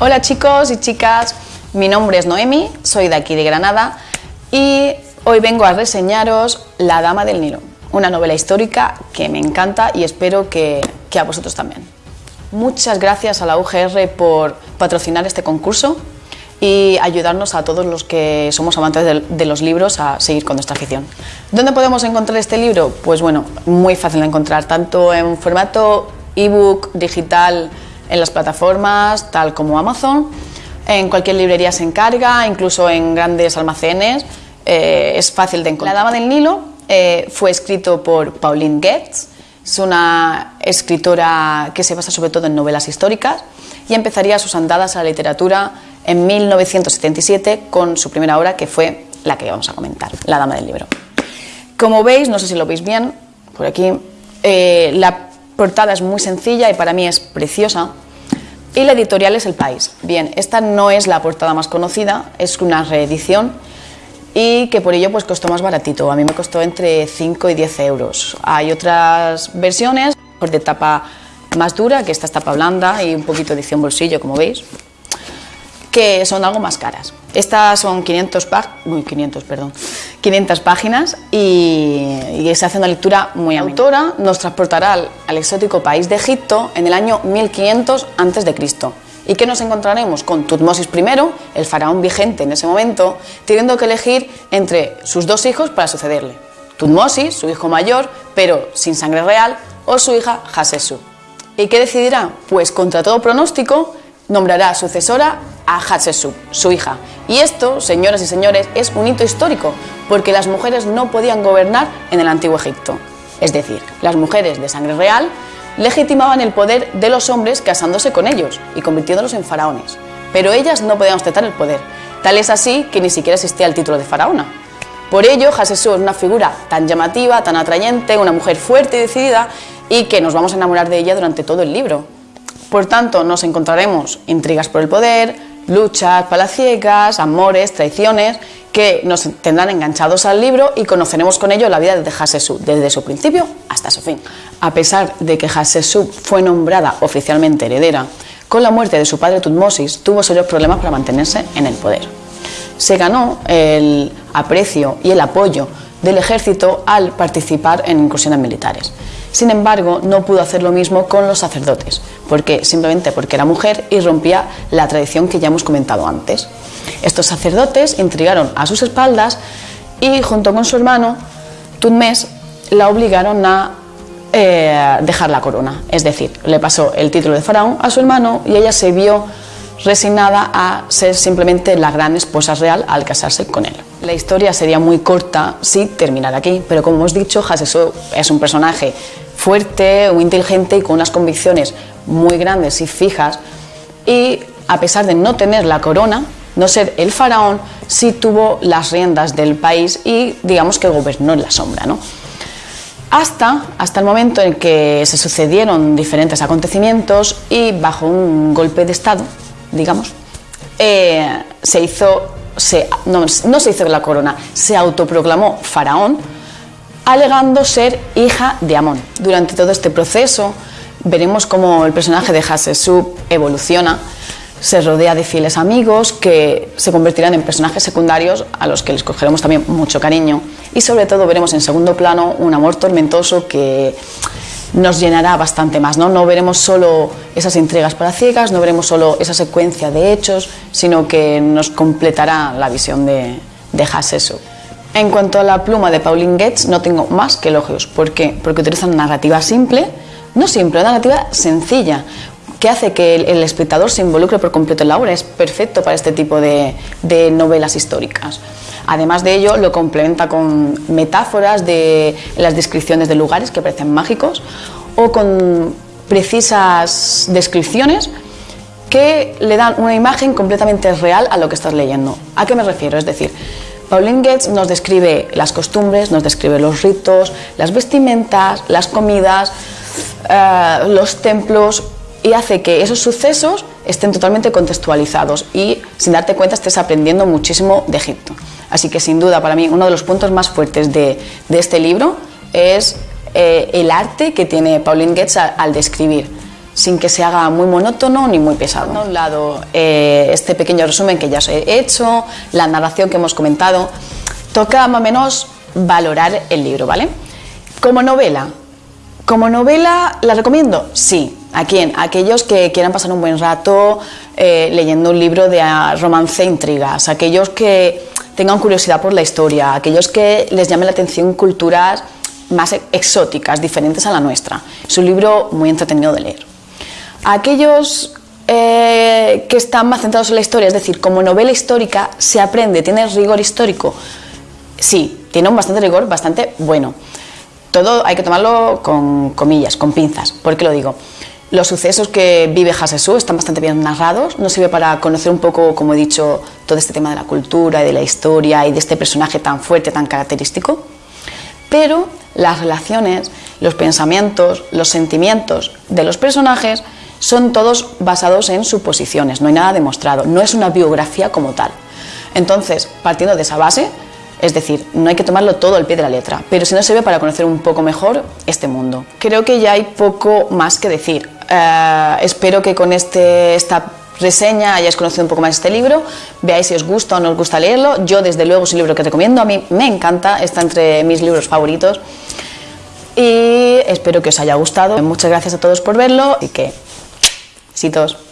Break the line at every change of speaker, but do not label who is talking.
Hola chicos y chicas, mi nombre es Noemi, soy de aquí de Granada y hoy vengo a reseñaros La Dama del Nilo, una novela histórica que me encanta y espero que, a vosotros también. Muchas gracias a la UGR por patrocinar este concurso y ayudarnos a todos los que somos amantes de, de, los libros a seguir con nuestra afición. ¿Dónde podemos encontrar este libro? Pues bueno, muy fácil de encontrar, tanto en formato ebook, digital, en las plataformas, tal como Amazon, en cualquier librería se encarga, incluso en grandes almacenes, eh, es fácil de encontrar. La Dama del Nilo eh, fue escrito por Pauline Goetz, es una escritora que se basa sobre todo en novelas históricas y empezaría sus andadas a la literatura en 1977 con su primera obra que fue la que vamos a comentar, La Dama del Libro. Como veis, no sé si lo veis bien, por aquí, eh, la portada es muy sencilla y para mí es preciosa. Y la editorial es El País. Bien, esta no es la portada más conocida, es una reedición y que por ello pues costó más baratito. A mí me costó entre 5 y 10 euros. Hay otras versiones de tapa más dura, que esta es tapa blanda y un poquito edición bolsillo, como veis, que son algo más caras. Estas son 500, 500, perdón, 500 páginas y, y, se hace una lectura muy La autora nos transportará al, al, exótico país de Egipto en el año 1500 a.C. ¿Y qué nos encontraremos? Con Tutmosis I, el faraón vigente en ese momento, teniendo que elegir entre sus dos hijos para sucederle. Tutmosis, su hijo mayor, pero sin sangre real, o su hija Hatshepsut. ¿Y qué decidirá? Pues contra todo pronóstico, nombrará sucesora a Hatshepsut, su hija. Y esto, señoras y señores, es un hito histórico, porque las mujeres no podían gobernar en el antiguo Egipto. Es decir, las mujeres de sangre real legitimaban el poder de los hombres casándose con ellos y convirtiéndolos en faraones. Pero ellas no podían ostentar el poder. Tal es así que ni siquiera existía el título de faraona. Por ello, Hatshepsut es una figura tan llamativa, tan atrayente, una mujer fuerte y decidida y que nos vamos a enamorar de ella durante todo el libro. Por tanto, nos encontraremos intrigas por el poder, luchas palaciegas, amores, traiciones, que nos tendrán enganchados al libro y conoceremos con ello la vida de Hatshepsut, desde su principio hasta su fin. A pesar de que Hatshepsut fue nombrada oficialmente heredera, con la muerte de su padre Tutmosis tuvo serios problemas para mantenerse en el poder. Se ganó el aprecio y el apoyo del ejército al participar en incursiones militares. Sin embargo, no pudo hacer lo mismo con los sacerdotes, porque simplemente porque era mujer y rompía la tradición que ya hemos comentado antes. Estos sacerdotes intrigaron a sus espaldas y junto con su hermano, Tutmés, la obligaron a eh, dejar la corona, es decir, le pasó el título de faraón a su hermano y ella se vio resignada a ser simplemente la gran esposa real al casarse con él. La historia sería muy corta si terminara aquí, pero como hemos dicho, Hatshepsut es un personaje fuerte, muy inteligente y con unas convicciones muy grandes y fijas y a pesar de no tener la corona, no ser el faraón, sí tuvo las riendas del país y digamos que gobernó en la sombra. ¿no? Hasta, hasta el momento en que se sucedieron diferentes acontecimientos y bajo un golpe de Estado, digamos, eh, se hizo, se, no, no se hizo la corona, se autoproclamó faraón, alegando ser hija de Amón. Durante todo este proceso veremos cómo el personaje de Hatshepsut evoluciona, se rodea de fieles amigos que se convertirán en personajes secundarios a los que les cogeremos también mucho cariño y sobre todo veremos en segundo plano un amor tormentoso que nos llenará bastante más, ¿no? No veremos solo esas intrigas para ciegas, no veremos solo esa secuencia de hechos, sino que nos completará la visión de, de. En cuanto a la pluma de Pauline Goetz, no tengo más que elogios. ¿Por qué? Porque utiliza una narrativa simple, no simple, una narrativa sencilla, que hace que el, espectador se involucre por completo en la obra. Es perfecto para este tipo de, novelas históricas. Además de ello, lo complementa con metáforas de las descripciones de lugares que parecen mágicos o con precisas descripciones que le dan una imagen completamente real a lo que estás leyendo. ¿A qué me refiero? Es decir, Pauline Goetz nos describe las costumbres, nos describe los ritos, las vestimentas, las comidas, eh, los templos y hace que esos sucesos estén totalmente contextualizados y sin darte cuenta estés aprendiendo muchísimo de Egipto. Así que sin duda para mí uno de los puntos más fuertes de, de este libro es eh, el arte que tiene Pauline Goetz al, al describir. sin que se haga muy monótono ni muy pesado. A un lado, eh, este pequeño resumen que ya os he hecho, la narración que hemos comentado, toca más o menos valorar el libro, ¿vale? Como novela, como novela, ¿la recomiendo? Sí. ¿A quién? Aquellos que quieran pasar un buen rato eh, leyendo un libro de ah, romance e intrigas, aquellos que tengan curiosidad por la historia, aquellos que les llame la atención culturas más exóticas, diferentes a la nuestra. Es un libro muy entretenido de leer. aquellos eh, que están más centrados en la historia, es decir, como novela histórica se aprende, tiene rigor histórico. Sí, tiene un bastante rigor, bastante bueno. Todo hay que tomarlo con comillas, con pinzas. ¿Por qué lo digo? Los sucesos que vive Hasesú están bastante bien narrados, nos sirve para conocer un poco, como he dicho, todo este tema de la cultura y de la historia y de este personaje tan fuerte, tan característico, pero las relaciones, los pensamientos, los sentimientos de los personajes son todos basados en suposiciones, no hay nada demostrado, no es una biografía como tal. Entonces, partiendo de esa base, es decir, no hay que tomarlo todo al pie de la letra, pero sí nos sirve para conocer un poco mejor este mundo. Creo que ya hay poco más que decir. Eh, espero que con este, esta reseña hayáis conocido un poco más este libro, veáis si os gusta o no os gusta leerlo. Yo, desde luego, es un libro que recomiendo, a mí me encanta, está entre mis libros favoritos. Y espero que os haya gustado. Muchas gracias a todos por verlo y que, besitos.